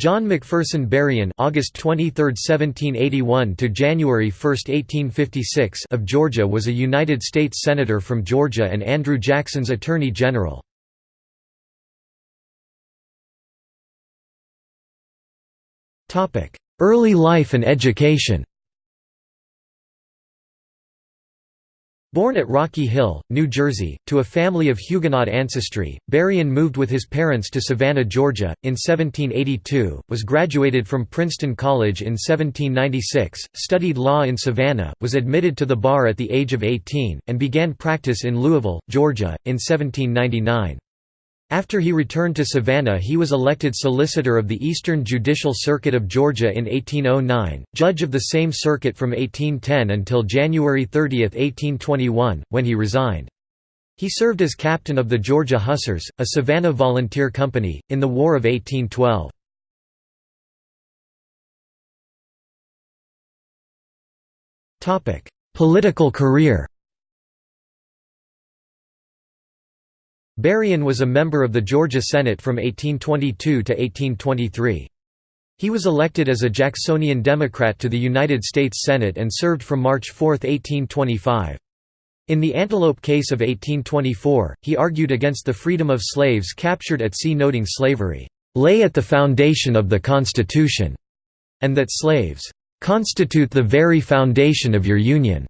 John McPherson Berrien August 23, 1781 to January 1, 1856 of Georgia was a United States Senator from Georgia and Andrew Jackson's Attorney General. Early life and education Born at Rocky Hill, New Jersey, to a family of Huguenot ancestry, Berrien moved with his parents to Savannah, Georgia, in 1782, was graduated from Princeton College in 1796, studied law in Savannah, was admitted to the bar at the age of 18, and began practice in Louisville, Georgia, in 1799. After he returned to Savannah he was elected Solicitor of the Eastern Judicial Circuit of Georgia in 1809, judge of the same circuit from 1810 until January 30, 1821, when he resigned. He served as captain of the Georgia Hussars, a Savannah volunteer company, in the War of 1812. Political career Berrien was a member of the Georgia Senate from 1822 to 1823. He was elected as a Jacksonian Democrat to the United States Senate and served from March 4, 1825. In the Antelope case of 1824, he argued against the freedom of slaves captured at sea noting slavery, "...lay at the foundation of the Constitution", and that slaves, "...constitute the very foundation of your Union."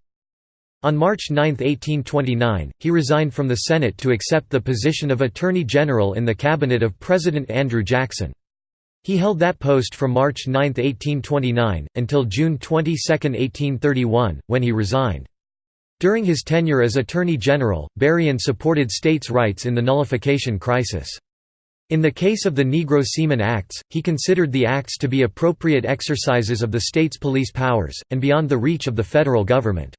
On March 9, 1829, he resigned from the Senate to accept the position of Attorney General in the cabinet of President Andrew Jackson. He held that post from March 9, 1829, until June 22, 1831, when he resigned. During his tenure as Attorney General, Berrien supported states' rights in the nullification crisis. In the case of the Negro Seaman Acts, he considered the acts to be appropriate exercises of the state's police powers, and beyond the reach of the federal government.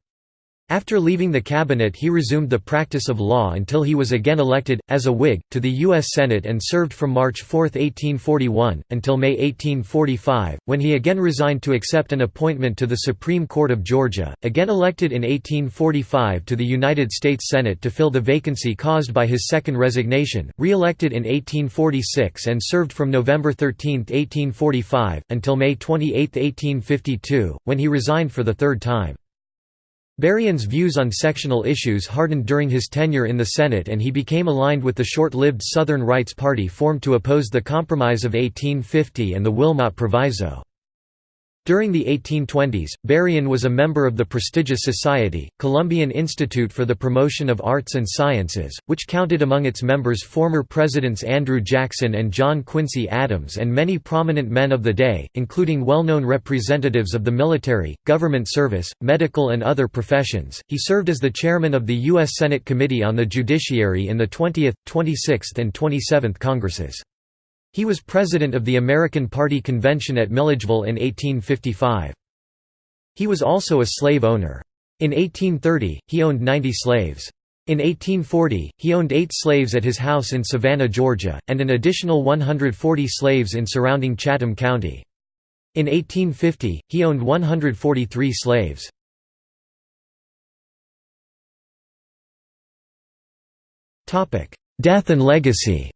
After leaving the cabinet he resumed the practice of law until he was again elected, as a Whig, to the U.S. Senate and served from March 4, 1841, until May 1845, when he again resigned to accept an appointment to the Supreme Court of Georgia, again elected in 1845 to the United States Senate to fill the vacancy caused by his second resignation, re-elected in 1846 and served from November 13, 1845, until May 28, 1852, when he resigned for the third time. Berrien's views on sectional issues hardened during his tenure in the Senate and he became aligned with the short-lived Southern Rights Party formed to oppose the Compromise of 1850 and the Wilmot Proviso. During the 1820s, Berrien was a member of the prestigious society, Columbian Institute for the Promotion of Arts and Sciences, which counted among its members former Presidents Andrew Jackson and John Quincy Adams and many prominent men of the day, including well-known representatives of the military, government service, medical and other professions. He served as the chairman of the U.S. Senate Committee on the Judiciary in the 20th, 26th and 27th Congresses. He was president of the American Party Convention at Milledgeville in 1855. He was also a slave owner. In 1830, he owned 90 slaves. In 1840, he owned eight slaves at his house in Savannah, Georgia, and an additional 140 slaves in surrounding Chatham County. In 1850, he owned 143 slaves. Death and legacy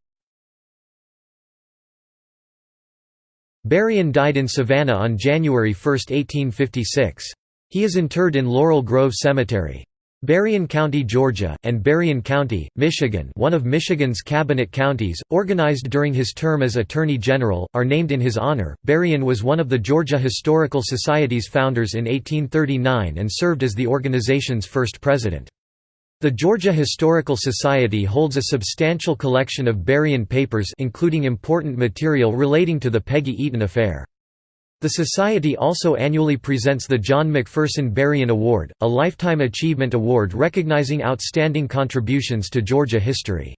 Berrien died in Savannah on January 1, 1856. He is interred in Laurel Grove Cemetery. Berrien County, Georgia, and Berrien County, Michigan one of Michigan's cabinet counties, organized during his term as Attorney General, are named in his honor. Berrien was one of the Georgia Historical Society's founders in 1839 and served as the organization's first president. The Georgia Historical Society holds a substantial collection of Berrien papers including important material relating to the Peggy Eaton affair. The Society also annually presents the John McPherson Berrien Award, a lifetime achievement award recognizing outstanding contributions to Georgia history.